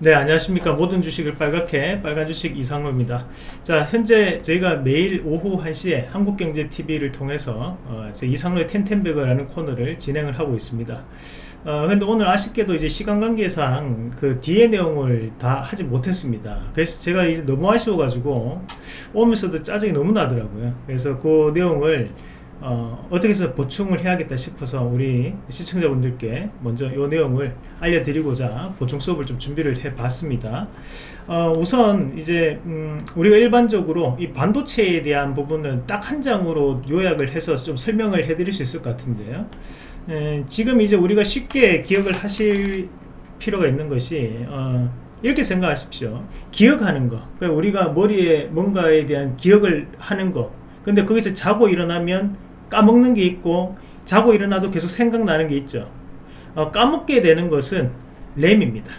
네 안녕하십니까. 모든 주식을 빨갛게 빨간 주식 이상로입니다. 자 현재 저희가 매일 오후 1시에 한국경제TV를 통해서 어, 이상로의 텐텐베거라는 코너를 진행을 하고 있습니다. 어, 근데 오늘 아쉽게도 이제 시간 관계상 그 뒤에 내용을 다 하지 못했습니다. 그래서 제가 이제 너무 아쉬워 가지고 오면서도 짜증이 너무 나더라고요. 그래서 그 내용을 어, 떻게 해서 보충을 해야겠다 싶어서 우리 시청자분들께 먼저 이 내용을 알려드리고자 보충 수업을 좀 준비를 해 봤습니다. 어, 우선 이제 음, 우리가 일반적으로 이 반도체에 대한 부분은 딱 한 장으로 요약을 해서 좀 설명을 해 드릴 수 있을 것 같은데요. 에, 지금 이제 우리가 쉽게 기억을 하실 필요가 있는 것이 어, 이렇게 생각하십시오. 기억하는 거. 그러니까 우리가 머리에 뭔가에 대한 기억을 하는 거. 근데 거기서 자고 일어나면 까먹는 게 있고 자고 일어나도 계속 생각나는 게 있죠. 어, 까먹게 되는 것은 램입니다.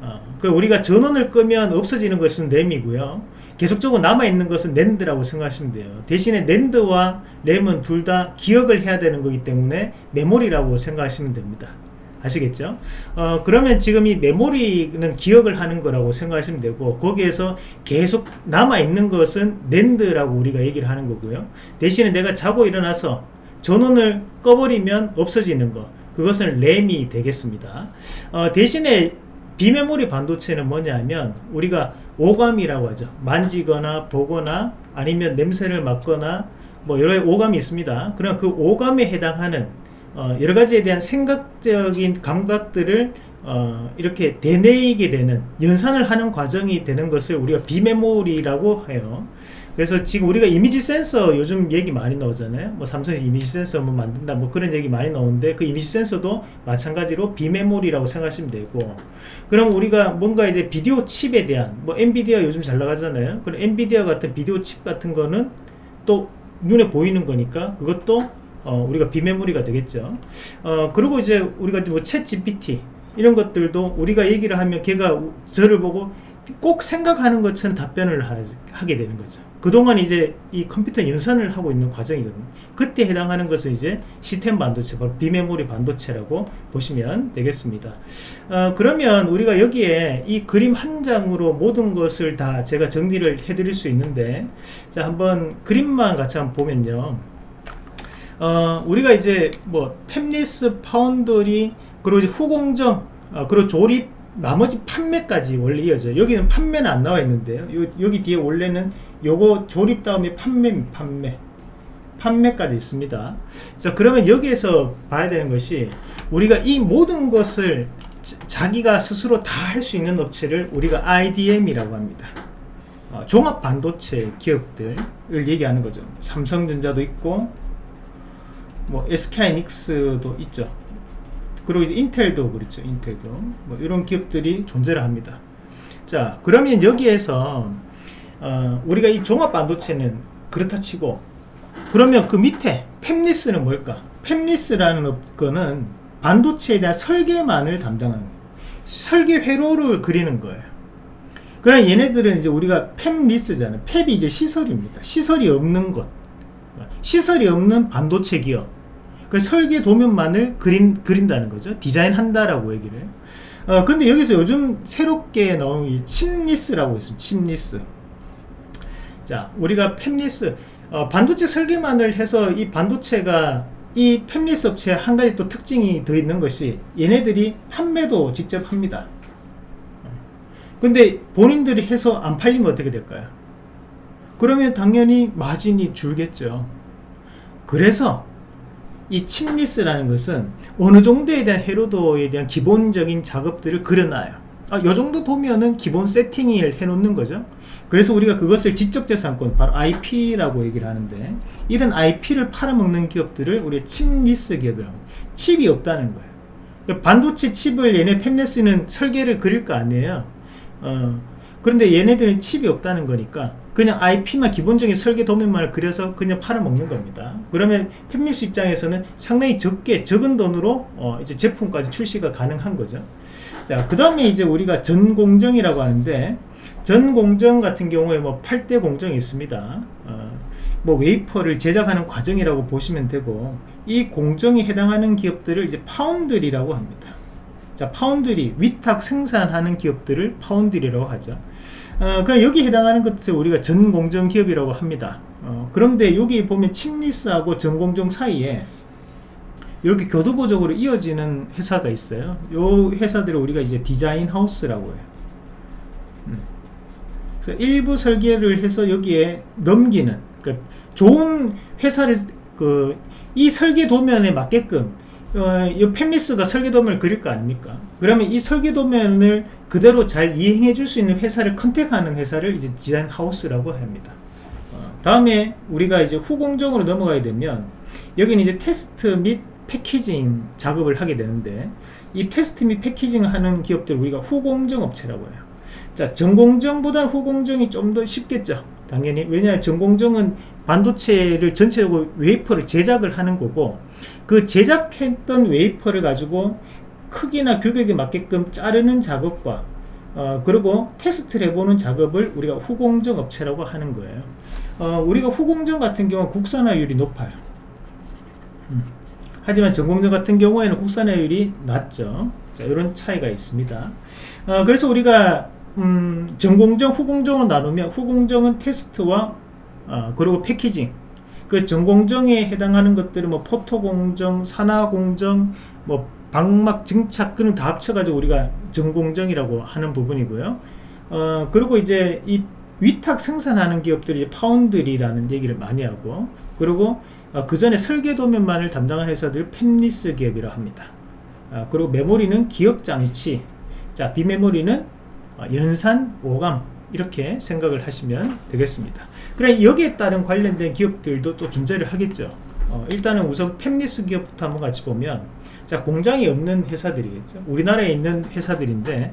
어, 그 우리가 전원을 끄면 없어지는 것은 램이고요. 계속적으로 남아있는 것은 낸드라고 생각하시면 돼요. 대신에 낸드와 램은 둘 다 기억을 해야 되는 거기 때문에 메모리라고 생각하시면 됩니다 아시겠죠? 어, 그러면 지금 이 메모리는 기억을 하는 거라고 생각하시면 되고 거기에서 계속 남아있는 것은 낸드라고 우리가 얘기를 하는 거고요. 대신에 내가 자고 일어나서 전원을 꺼버리면 없어지는 거 그것은 램이 되겠습니다. 어, 대신에 비메모리 반도체는 뭐냐면 우리가 오감이라고 하죠. 만지거나 보거나 아니면 냄새를 맡거나 뭐 여러 오감이 있습니다. 그럼 그 오감에 해당하는 어, 여러 가지에 대한 생각적인 감각들을 어, 이렇게 되뇌이게 되는 연산을 하는 과정이 되는 것을 우리가 비메모리라고 해요. 그래서 지금 우리가 이미지 센서 요즘 얘기 많이 나오잖아요. 뭐 삼성이 이미지 센서 뭐 만든다 뭐 그런 얘기 많이 나오는데 그 이미지 센서도 마찬가지로 비메모리라고 생각하시면 되고. 그럼 우리가 뭔가 이제 비디오 칩에 대한 뭐 엔비디아 요즘 잘 나가잖아요. 그럼 엔비디아 같은 비디오 칩 같은 거는 또 눈에 보이는 거니까 그것도 어, 우리가 비메모리가 되겠죠. 어, 그리고 이제 우리가 뭐챗 GPT 이런 것들도 우리가 얘기를 하면 걔가 저를 보고 꼭 생각하는 것처럼 답변을 하, 게 되는 거죠. 그동안 이제 이 컴퓨터 연산을 하고 있는 과정이거든요. 그때 해당하는 것은 이제 시스템 반도체 비메모리 반도체라고 보시면 되겠습니다. 어, 그러면 우리가 여기에 이 그림 한 장으로 모든 것을 다 제가 정리를 해 드릴 수 있는데 자 한번 그림만 같이 한번 보면요 어, 우리가 이제 뭐 팹리스 파운더리 그리고 이제 후공정 어, 그리고 조립 나머지 판매까지 원래 이어져요 여기는 판매는 안 나와 있는데요. 요, 여기 뒤에 원래는 요거 조립 다음에 판매 판매. 판매까지 있습니다. 자 그러면 여기에서 봐야 되는 것이 우리가 이 모든 것을 자기가 스스로 다 할 수 있는 업체를 우리가 IDM이라고 합니다. 어, 종합 반도체 기업들을 얘기하는 거죠. 삼성전자도 있고 뭐 SK이닉스도 있죠. 그리고 이제 인텔도 그렇죠. 인텔도. 뭐 이런 기업들이 존재를 합니다. 자 그러면 여기에서 어, 우리가 이 종합 반도체는 그렇다 치고 그러면 그 밑에 팹리스는 뭘까? 팹리스라는 거는 반도체에 대한 설계만을 담당하는 설계 회로를 그리는 거예요. 그럼 얘네들은 이제 우리가 팹리스잖아요. 팹이 이제 시설입니다. 시설이 없는 것 시설이 없는 반도체 기업. 그 설계 도면만을 그린, 그린다는 거죠. 디자인 한다라고 얘기를. 해요 어, 근데 여기서 요즘 새롭게 나온 이 chipless라고 있습니다. chipless. 자 우리가 팹리스. 어, 반도체 설계만을 해서 이 반도체가 이 팹리스 업체 한 가지 또 특징이 더 있는 것이 얘네들이 판매도 직접 합니다. 근데 본인들이 해서 안 팔리면 어떻게 될까요? 그러면 당연히 마진이 줄겠죠 그래서 이 칩리스라는 것은 어느 정도에 대한 해로도에 대한 기본적인 작업들을 그려놔요. 아, 요 정도 보면은 기본 세팅을 해놓는 거죠. 그래서 우리가 그것을 지적재산권 바로 IP라고 얘기를 하는데 이런 IP를 팔아먹는 기업들을 우리 칩리스 기업이라고 칩이 없다는 거예요. 그러니까 반도체 칩을 얘네 팹리스는 설계를 그릴 거 아니에요. 어, 그런데 얘네들은 칩이 없다는 거니까 그냥 IP만 기본적인 설계 도면만을 그려서 그냥 팔아먹는 겁니다. 그러면 팹립스 입장에서는 상당히 적게 적은 돈으로 어 이제 제품까지 출시가 가능한 거죠. 자그 다음에 이제 우리가 전공정이라고 하는데 전공정 같은 경우에 뭐 8대 공정이 있습니다. 어, 뭐 웨이퍼를 제작하는 과정이라고 보시면 되고 이 공정에 해당하는 기업들을 이제 파운드리라고 합니다. 자 파운드리 위탁 생산하는 기업들을 파운드리라고 하죠 어, 그럼 여기 해당하는 것을 우리가 전공정 기업이라고 합니다. 어, 그런데 여기 보면 침리스하고 전공정 사이에 이렇게 교두보적으로 이어지는 회사가 있어요. 요 회사들을 우리가 이제 디자인 하우스라고 해요. 음. 그래서 일부 설계를 해서 여기에 넘기는 그러니까 좋은 회사를 그 이 설계 도면에 맞게끔 어, 이 fabless가 설계 도면을 그릴 거 아닙니까? 그러면 이 설계 도면을 그대로 잘 이행해 줄 수 있는 회사를 contact하는 회사를 이제 디자인 하우스라고 합니다. 어, 다음에 우리가 이제 후공정으로 넘어가야 되면 여기는 이제 테스트 및 packaging 작업을 하게 되는데 이 테스트 및 packaging 하는 기업들 우리가 후공정 업체라고 해요. 자 전공정보다 후공정이 좀 더 쉽겠죠 당연히. 왜냐하면 전공정은 반도체를 전체적으로 웨이퍼를 제작을 하는 거고 그 제작했던 웨이퍼를 가지고 크기나 규격에 맞게끔 자르는 작업과 어, 그리고 테스트를 해보는 작업을 우리가 후공정 업체라고 하는 거예요. 어, 우리가 후공정 같은 경우 국산화율이 높아요. 음. 하지만 전공정 같은 경우에는 국산화율이 낮죠. 자, 이런 차이가 있습니다. 어, 그래서 우리가 음, 전공정 후공정으로 나누면 후공정은 테스트와 어, 그리고 패키징 그 전공정에 해당하는 것들은 뭐 포토공정, 산화공정, 뭐 방막 증착 그런 다 합쳐가지고 우리가 전공정이라고 하는 부분이고요. 어, 그리고 이제 이 위탁 생산하는 기업들이 파운드리라는 얘기를 많이 하고 그리고 어, 그 전에 설계 도면만을 담당하는 회사들 펜리스 기업이라 합니다. 어, 그리고 메모리는 기업 장치, 자 비메모리는 어, 연산, 오감 이렇게 생각을 하시면 되겠습니다. 그래 여기에 따른 관련된 기업들도 또 존재를 하겠죠. 어, 일단은 우선 팹리스 기업부터 한번 같이 보면 자 공장이 없는 회사들이겠죠. 우리나라에 있는 회사들인데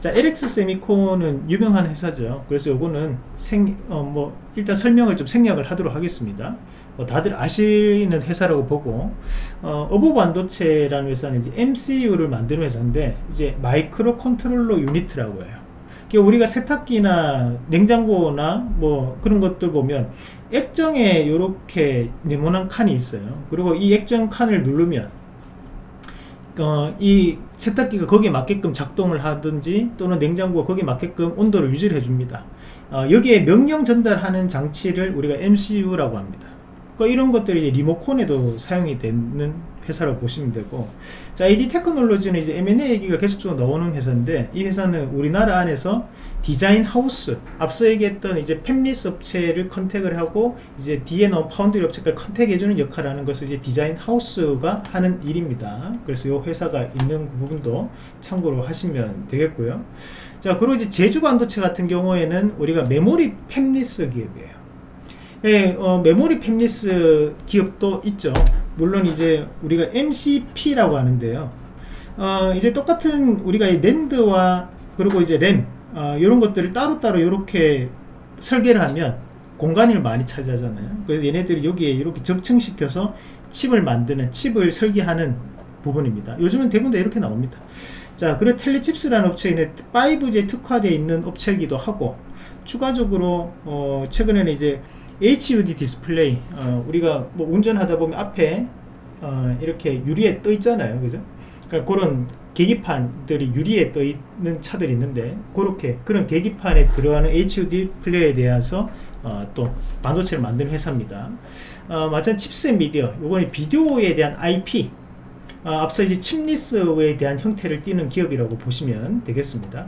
자 LX 세미콘은 유명한 회사죠. 그래서 요거는 생, 어, 뭐 일단 설명을 좀 생략을 하도록 하겠습니다. 어, 다들 아시는 회사라고 보고 어, 어보브 반도체라는 회사는 이제 MCU를 만드는 회사인데 이제 micro controller unit이라고 해요 우리가 세탁기나 냉장고나 뭐 그런 것들 보면 액정에 이렇게 네모난 칸이 있어요. 그리고 이 액정 칸을 누르면 어, 이 세탁기가 거기에 맞게끔 작동을 하든지 또는 냉장고가 거기에 맞게끔 온도를 유지를 해줍니다. 어, 여기에 명령 전달하는 장치를 우리가 MCU라고 합니다. 그러니까 이런 것들이 리모컨에도 사용이 되는 회사라고 보시면 되고. 자 AD 테크놀로지는 이제 M&A 얘기가 계속적으로 나오는 회사인데 이 회사는 우리나라 안에서 디자인 하우스 앞서 얘기했던 이제 팹리스 업체를 contact를 하고 이제 뒤에 넣은 파운드리 업체까지 contact해주는 역할을 하는 것을 이제 디자인 하우스가 하는 일입니다. 그래서 이 회사가 있는 부분도 참고로 하시면 되겠고요. 자 그리고 이제 제주 반도체 같은 경우에는 우리가 메모리 팹리스 기업이에요. 예, 어, 메모리 팹리스 기업도 있죠 물론 이제 우리가 MCP라고 하는데요. 어, 이제 똑같은 우리가 낸드와 그리고 이제 램 어, 이런 것들을 따로따로 이렇게 설계를 하면 공간을 많이 차지하잖아요. 그래서 얘네들이 여기에 이렇게 적층시켜서 칩을 만드는 칩을 설계하는 부분입니다. 요즘은 대부분 다 이렇게 나옵니다. 자 그리고 텔레칩스라는 업체에 5G 특화되어 있는 업체이기도 하고 추가적으로 어, 최근에는 이제 HUD 디스플레이 어, 우리가 뭐 운전하다 보면 앞에 어, 이렇게 유리에 떠 있잖아요. 그죠? 그러니까 그런 계기판들이 유리에 떠 있는 차들이 있는데 그렇게 그런 계기판에 들어가는 HUD 플레이에 대해서 어, 또 반도체를 만드는 회사입니다. 어, 마찬가지 칩스앤미디어. 요거는 비디오에 대한 IP 어, 앞서 이제 chipless에 대한 형태를 띠는 기업이라고 보시면 되겠습니다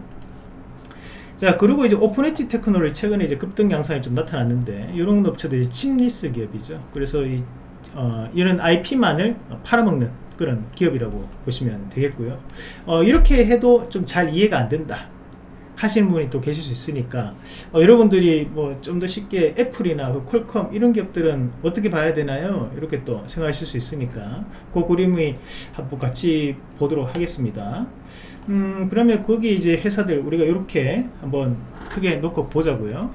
자 그리고 이제 오픈 엣지 테크놀로지 최근에 이제 급등 양상이 좀 나타났는데 이런 업체들이 chipless 기업이죠. 그래서 이, 어, 이런 IP만을 팔아먹는 그런 기업이라고 보시면 되겠고요. 어, 이렇게 해도 좀 잘 이해가 안 된다 하시는 분이 또 계실 수 있으니까. 어, 여러분들이 뭐 좀 더 쉽게 애플이나 그 퀄컴 이런 기업들은 어떻게 봐야 되나요? 이렇게 또 생각하실 수 있으니까. 그 그림이 한번 같이 보도록 하겠습니다. 음 그러면 거기 이제 회사들 우리가 이렇게 한번 크게 놓고 보자고요.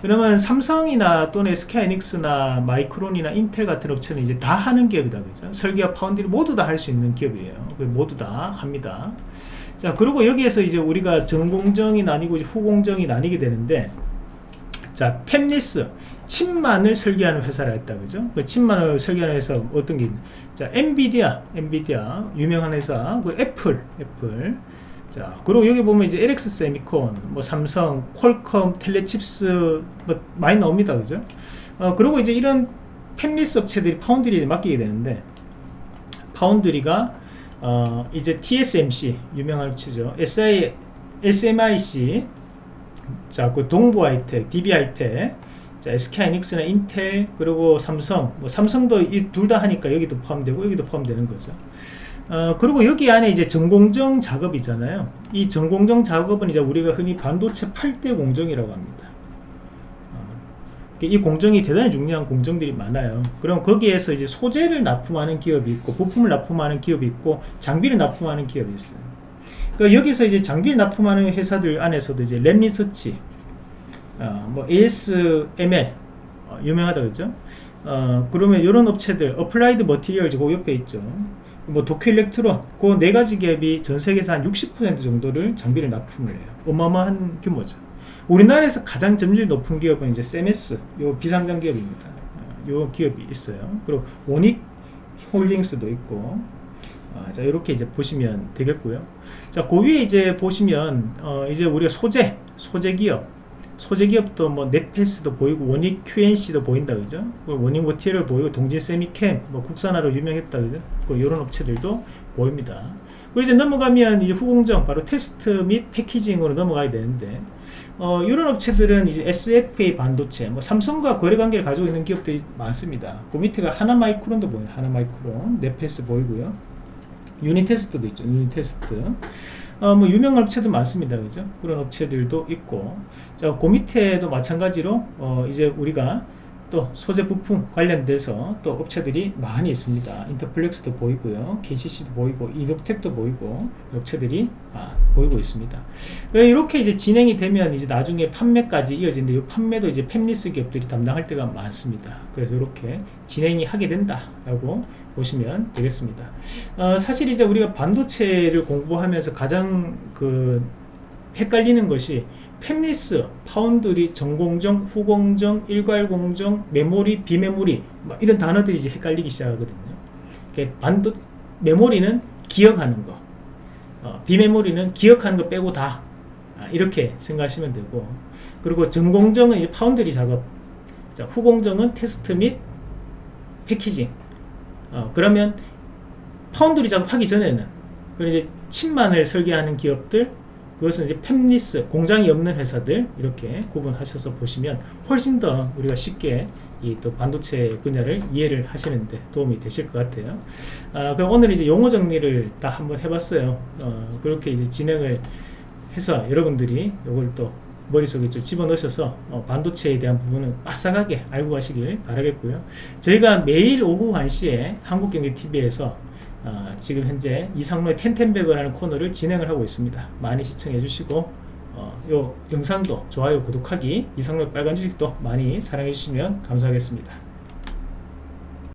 그러면 삼성이나 또는 SK이닉스나 마이크론이나 인텔 같은 업체는 이제 다 하는 기업이다 그죠? 설계와 파운드리 모두 다 할 수 있는 기업이에요. 모두 다 합니다 자 그리고 여기에서 이제 우리가 전공정이 나뉘고 후공정이 나뉘게 되는데 자 팹리스 칩만을 설계하는 회사라 했다 그죠? 그 칩만을 설계하는 회사 어떤 게 있냐 자 엔비디아 엔비디아 유명한 회사 그 애플 애플. 자 그리고 여기 보면 이제 LX 세미콘 뭐 삼성 퀄컴 텔레칩스 뭐 많이 나옵니다 그죠? 어 그리고 이제 이런 팹리스 업체들이 foundry에 맡기게 되는데 파운드리가 어 이제 TSMC 유명한 업체죠 SI SMIC 자 그 동부 하이텍 DB 하이텍 자 SK 하이닉스나 인텔 그리고 삼성 뭐 삼성도 이둘다 하니까 여기도 포함되고 여기도 포함되는 거죠 어, 그리고 여기 안에 이제 전공정 작업이잖아요. 이 전공정 작업은 이제 우리가 흔히 반도체 8대 공정이라고 합니다. 어, 이 공정이 대단히 중요한 공정들이 많아요. 그럼 거기에서 이제 소재를 납품하는 기업이 있고, 부품을 납품하는 기업이 있고, 장비를 납품하는 기업이 있어요. 그러니까 여기서 이제 장비를 납품하는 회사들 안에서도 이제 램 리서치, 어, 뭐 ASML, 어, 유명하다 그죠? 어, 그러면 이런 업체들, 어플라이드 머티리얼 그 옆에 있죠. 뭐 도쿄 일렉트론 그 네 가지 기업이 전 세계에서 한 60% 정도를 장비를 납품을 해요. 어마어마한 규모죠. 우리나라에서 가장 점유율이 높은 기업은 이제 세메스 요 비상장 기업입니다. 어, 요 기업이 있어요. 그리고 원익 홀딩스도 있고 아, 자 이렇게 이제 보시면 되겠고요. 자 그 위에 이제 보시면 어, 이제 우리가 소재 소재 기업 소재 기업도 뭐 네패스도 보이고 원익 QNC도 보인다 그죠? 원익 머티리얼 보이고 동진 쎄미켐 뭐 국산화로 유명했다 그죠? 그 이런 업체들도 보입니다. 그리고 이제 넘어가면 이제 후공정 바로 테스트 및 packaging으로 넘어가야 되는데 어, 이런 업체들은 이제 SFA 반도체 뭐 삼성과 거래 관계를 가지고 있는 기업들이 많습니다. 그 밑에가 하나마이크론도 보여요. 하나마이크론 네패스 보이고요. 유니테스트도 있죠. 유니테스트. 어, 뭐 유명한 업체도 많습니다. 그죠? 그런 업체들도 있고. 자, 그 밑에도 마찬가지로 어, 이제 우리가 또 소재 부품 관련돼서 또 업체들이 많이 있습니다. 인터플렉스도 보이고요. KCC도 보이고 이노텍도 보이고 업체들이 아, 보이고 있습니다. 이렇게 이제 진행이 되면 이제 나중에 판매까지 이어지는데 이 판매도 이제 팹리스 기업들이 담당할 때가 많습니다. 그래서 이렇게 진행이 하게 된다 라고 보시면 되겠습니다. 어, 사실 이제 우리가 반도체를 공부하면서 가장 그 헷갈리는 것이 팹리스, 파운드리, 전공정, 후공정, 일괄공정, 메모리, 비메모리 뭐 이런 단어들이 이제 헷갈리기 시작하거든요. 반도 메모리는 기억하는 거, 어, 비메모리는 기억하는 거 빼고 다 아, 이렇게 생각하시면 되고 그리고 전공정은 파운드리 작업, 자, 후공정은 테스트 및 packaging. 어, 그러면 파운드리 작업하기 전에는 그 이제 칩만을 설계하는 기업들 그것은 이제 팹리스 공장이 없는 회사들 이렇게 구분하셔서 보시면 훨씬 더 우리가 쉽게 이 또 반도체 분야를 이해를 하시는데 도움이 되실 것 같아요. 아, 그럼 오늘 이제 용어 정리를 다 한번 해봤어요. 어, 그렇게 이제 진행을 해서 여러분들이 이걸 또 머릿속에 좀 집어넣으셔서 어, 반도체에 대한 부분은 빠삭하게 알고 가시길 바라겠고요. 저희가 매일 오후 1시에 한국경제TV에서 어, 지금 현재 이상로의 텐텐베거라는 코너를 진행을 하고 있습니다. 많이 시청해 주시고 어, 요 영상도 좋아요 구독하기 이상로의 빨간 주식도 많이 사랑해 주시면 감사하겠습니다.